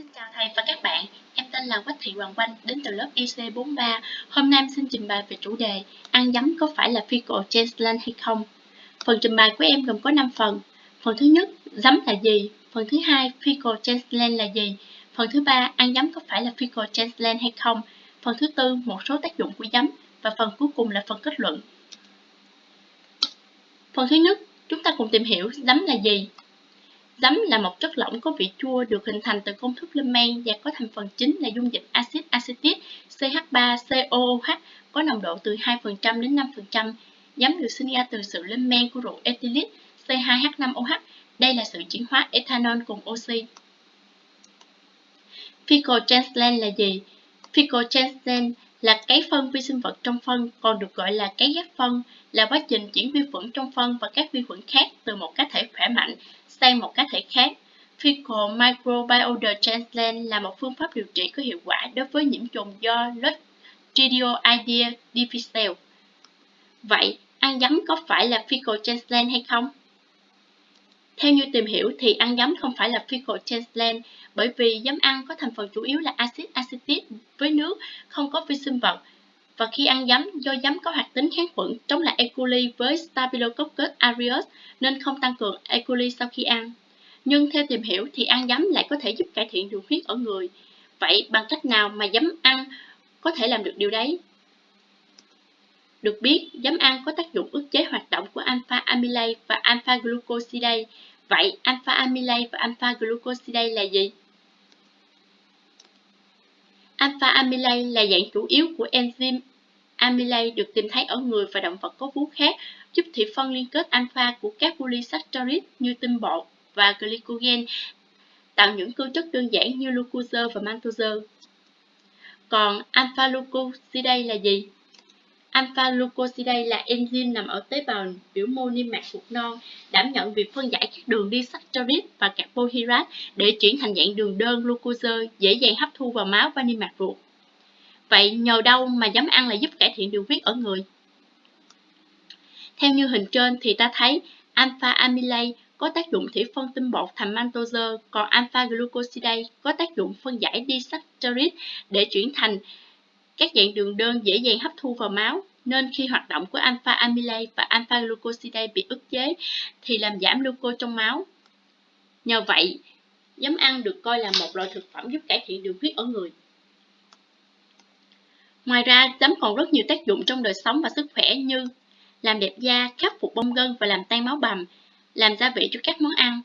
Xin chào thầy và các bạn, em tên là Quách Thị Hoàng quanh đến từ lớp IC43. Hôm nay em xin trình bày về chủ đề Ăn giấm có phải là fecal transplant hay không? Phần trình bày của em gồm có 5 phần. Phần thứ nhất, giấm là gì? Phần thứ hai, fecal transplant là gì? Phần thứ ba, ăn giấm có phải là fecal transplant hay không? Phần thứ tư, một số tác dụng của giấm. Và phần cuối cùng là phần kết luận. Phần thứ nhất, chúng ta cùng tìm hiểu giấm là gì. Giấm là một chất lỏng có vị chua được hình thành từ công thức lên men và có thành phần chính là dung dịch axit acetic CH3COOH có nồng độ từ 2% đến 5%. Giấm được sinh ra từ sự lên men của rượu ethylit C2H5OH. Đây là sự chuyển hóa ethanol cùng oxy. Fecal là gì? Fecal là cái phân vi sinh vật trong phân, còn được gọi là cái ghép phân, là quá trình chuyển vi khuẩn trong phân và các vi khuẩn khác từ một cá thể khỏe mạnh sang một cá thể khác. Fecal microbiota transplant là một phương pháp điều trị có hiệu quả đối với nhiễm trùng do Clostridioides difficile. Vậy, ăn giấm có phải là fecal transplant hay không? Theo như tìm hiểu thì ăn giấm không phải là fecal transplant bởi vì giấm ăn có thành phần chủ yếu là axit acetic với nước, không có vi sinh vật. Và khi ăn giấm, do giấm có hoạt tính kháng khuẩn chống lại E. coli với Staphylococcus aureus nên không tăng cường E. coli sau khi ăn. Nhưng theo tìm hiểu thì ăn giấm lại có thể giúp cải thiện đường huyết ở người. Vậy bằng cách nào mà giấm ăn có thể làm được điều đấy? Được biết, giấm ăn có tác dụng ức chế hoạt động của alpha amylase và alpha glucosidase. Vậy alpha amylase và alpha glucosidase là gì? Alpha amylase là dạng chủ yếu của enzyme amylase được tìm thấy ở người và động vật có vú khác, giúp thị phân liên kết alpha của các polysaccharide như tinh bột và glycogen tạo những cơ chất đơn giản như glucose và maltose. Còn alpha glucosidase là gì? Alpha glucosidase là enzyme nằm ở tế bào biểu mô niêm mạc ruột non, đảm nhận việc phân giải các đường disaccharide và carbohydrate để chuyển thành dạng đường đơn glucose dễ dàng hấp thu vào máu và niêm mạc ruột. Vậy nhờ đâu mà giấm ăn lại giúp cải thiện đường huyết ở người? Theo như hình trên thì ta thấy alpha amylase có tác dụng thủy phân tinh bột thành maltose, còn alpha glucosidase có tác dụng phân giải disaccharide để chuyển thành các dạng đường đơn dễ dàng hấp thu vào máu, nên khi hoạt động của alpha amylase và alpha glucosidase bị ức chế thì làm giảm glucose trong máu. Nhờ vậy, giấm ăn được coi là một loại thực phẩm giúp cải thiện đường huyết ở người. Ngoài ra, giấm còn rất nhiều tác dụng trong đời sống và sức khỏe như làm đẹp da, khắc phục bong gân và làm tan máu bầm, làm gia vị cho các món ăn,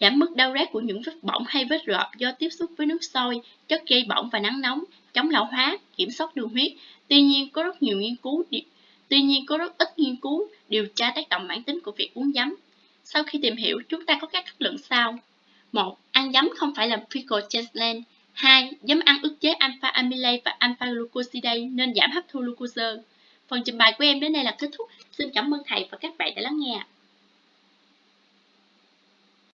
giảm mức đau rát của những vết bỏng hay vết rợp do tiếp xúc với nước sôi, chất gây bỏng và nắng nóng, chống lão hóa, kiểm soát đường huyết. Tuy nhiên, có rất nhiều nghiên cứu Tuy nhiên, có rất ít nghiên cứu điều tra tác động mãn tính của việc uống giấm. Sau khi tìm hiểu, chúng ta có các kết luận sau. 1. Ăn giấm không phải là fecal transplant. 2. Giấm ăn ức chế alpha amylase và alpha glucosidase nên giảm hấp thu glucose. Phần trình bày của em đến đây là kết thúc. Xin cảm ơn thầy và các bạn đã lắng nghe.